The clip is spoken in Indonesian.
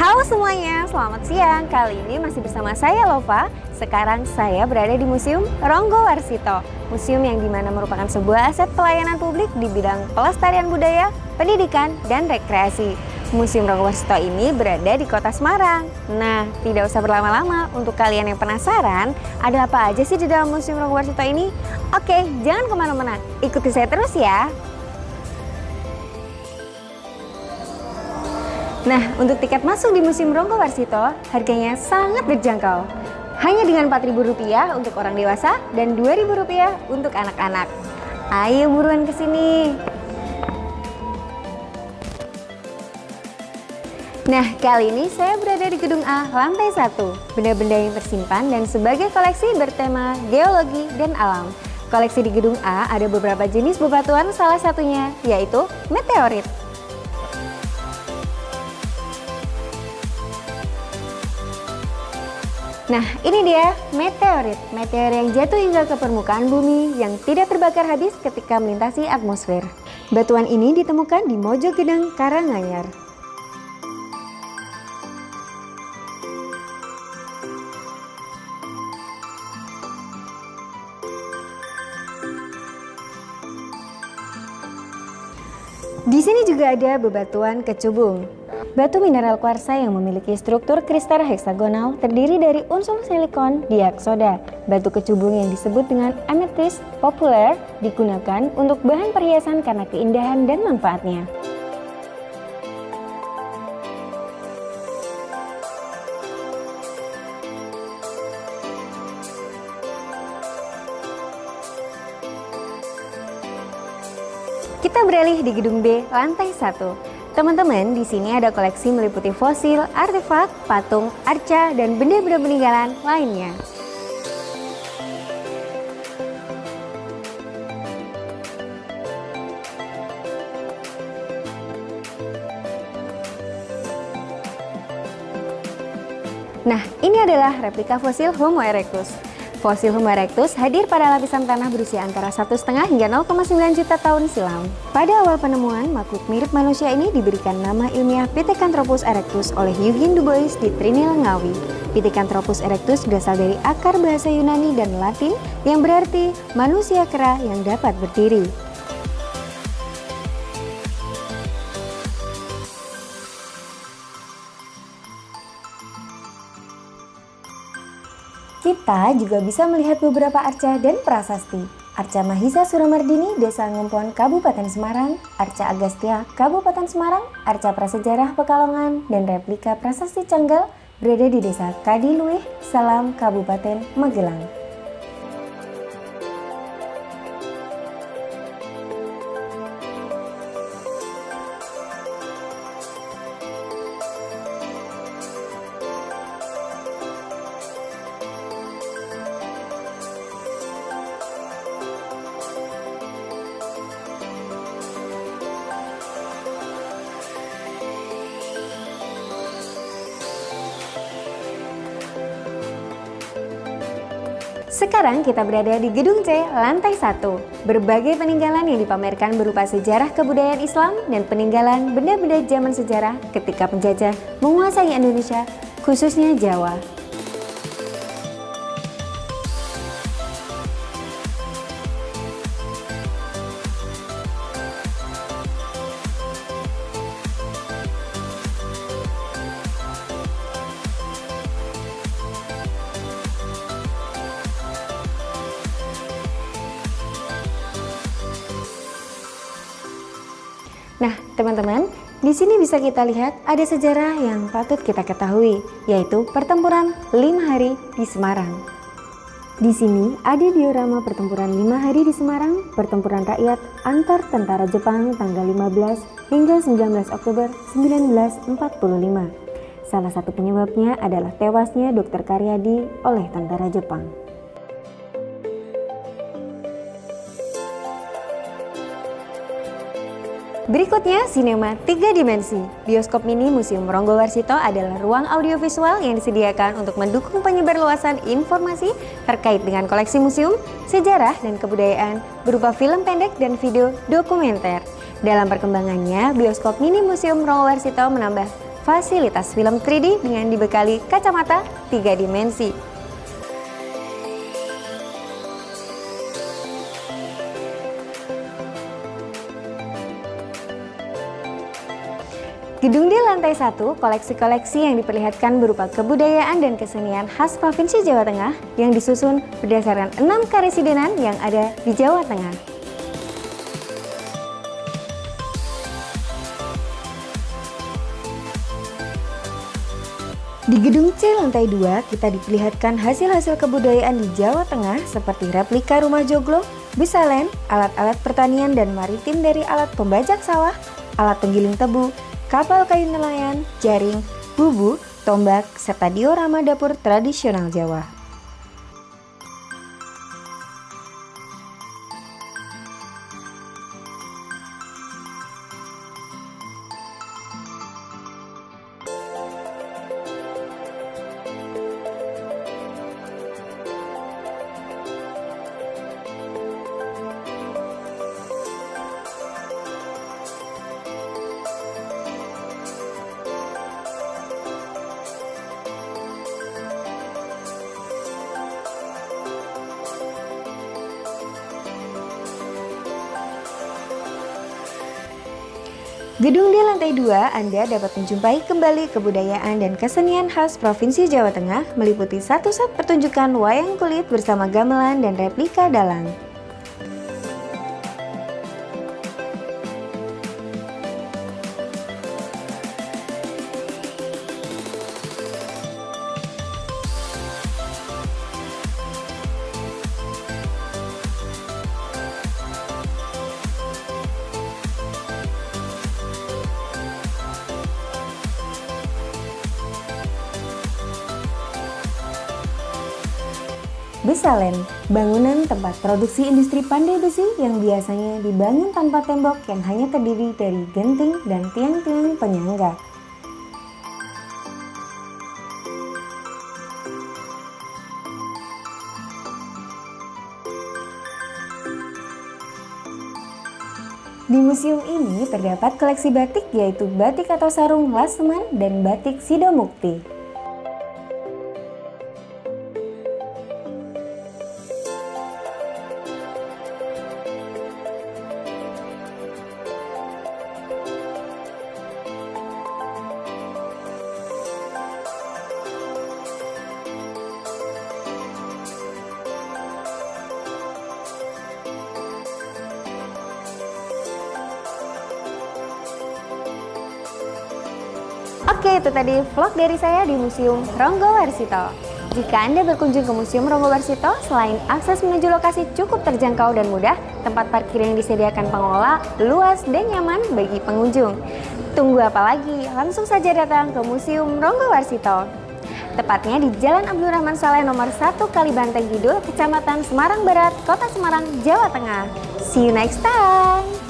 Halo semuanya, selamat siang. Kali ini masih bersama saya Lova. Sekarang saya berada di Museum Ronggo Warsito. Museum yang di mana merupakan sebuah aset pelayanan publik di bidang pelestarian budaya, pendidikan, dan rekreasi. Museum Ronggo Warsito ini berada di kota Semarang. Nah, tidak usah berlama-lama. Untuk kalian yang penasaran, ada apa aja sih di dalam Museum Ronggo Warsito ini? Oke, jangan ke mana-mana. Ikuti saya terus ya. Nah, untuk tiket masuk di Museum Ronggo Warsito, harganya sangat terjangkau. Hanya dengan Rp4.000 untuk orang dewasa dan Rp2.000 untuk anak-anak. Ayo buruan ke sini. Nah, kali ini saya berada di gedung A, lantai 1. Benda-benda yang tersimpan dan sebagai koleksi bertema geologi dan alam. Koleksi di gedung A ada beberapa jenis bebatuan, salah satunya yaitu meteorit. Nah, ini dia meteorit. Meteor yang jatuh hingga ke permukaan bumi yang tidak terbakar habis ketika melintasi atmosfer. Batuan ini ditemukan di Mojo Gedang, Karanganyar. Di sini juga ada bebatuan kecubung. Batu mineral kuarsa yang memiliki struktur kristal heksagonal terdiri dari unsur silikon diaksoda. Batu kecubung yang disebut dengan amethyst populer digunakan untuk bahan perhiasan karena keindahan dan manfaatnya. Kita beralih di gedung B, lantai 1. Teman-teman, di sini ada koleksi meliputi fosil, artefak, patung, arca, dan benda-benda peninggalan lainnya. Nah, ini adalah replika fosil Homo erectus. Fosil Homo erectus hadir pada lapisan tanah berusia antara 1,5 hingga 0,9 juta tahun silam. Pada awal penemuan, makhluk mirip manusia ini diberikan nama ilmiah Pithecanthropus erectus oleh Eugene Dubois di Trinil Ngawi. Pithecanthropus erectus berasal dari akar bahasa Yunani dan Latin yang berarti manusia kera yang dapat berdiri. Kita juga bisa melihat beberapa arca dan prasasti. Arca Mahisa Suramardini, Desa Ngempon, Kabupaten Semarang, Arca Agastia, Kabupaten Semarang, Arca Prasejarah Pekalongan, dan replika prasasti Canggal berada di Desa Kadiluih, Salam, Kabupaten Magelang. Sekarang kita berada di Gedung C, lantai 1. Berbagai peninggalan yang dipamerkan berupa sejarah kebudayaan Islam dan peninggalan benda-benda zaman sejarah ketika penjajah menguasai Indonesia, khususnya Jawa. Nah, teman-teman, di sini bisa kita lihat ada sejarah yang patut kita ketahui, yaitu pertempuran lima hari di Semarang. Di sini ada diorama pertempuran lima hari di Semarang, pertempuran rakyat antar tentara Jepang tanggal 15 hingga 19 Oktober 1945. Salah satu penyebabnya adalah tewasnya Dr. Karyadi oleh tentara Jepang. Berikutnya, sinema 3 dimensi. Bioskop mini Museum Ronggo Warsito adalah ruang audiovisual yang disediakan untuk mendukung penyebarluasan informasi terkait dengan koleksi museum, sejarah, dan kebudayaan berupa film pendek dan video dokumenter. Dalam perkembangannya, bioskop mini Museum Ronggo Warsito menambah fasilitas film 3D dengan dibekali kacamata 3 dimensi. Gedung di lantai satu, koleksi-koleksi yang diperlihatkan berupa kebudayaan dan kesenian khas Provinsi Jawa Tengah yang disusun berdasarkan enam karesidenan yang ada di Jawa Tengah. Di gedung C lantai 2, kita diperlihatkan hasil-hasil kebudayaan di Jawa Tengah seperti replika rumah joglo, bisalen, alat-alat pertanian dan maritim dari alat pembajak sawah, alat penggiling tebu, kapal kayu nelayan, jaring, bubu, tombak, serta diorama dapur tradisional Jawa. Gedung di lantai 2, Anda dapat menjumpai kembali kebudayaan dan kesenian khas Provinsi Jawa Tengah meliputi satu set pertunjukan wayang kulit bersama gamelan dan replika dalang. Besalen, bangunan tempat produksi industri pandai besi yang biasanya dibangun tanpa tembok yang hanya terdiri dari genting dan tiang-tiang penyangga. Di museum ini terdapat koleksi batik yaitu batik atau sarung Laseman dan batik Sidomukti. Oke, itu tadi vlog dari saya di Museum Ronggo Warsito. Jika Anda berkunjung ke Museum Ronggo Warsito, selain akses menuju lokasi cukup terjangkau dan mudah, tempat parkir yang disediakan pengelola luas dan nyaman bagi pengunjung. Tunggu apa lagi? Langsung saja datang ke Museum Ronggo Warsito. Tepatnya di Jalan Abdul Rahman Saleh nomor 1 Kalibanteng Kidul, Kecamatan Semarang Barat, Kota Semarang, Jawa Tengah. See you next time!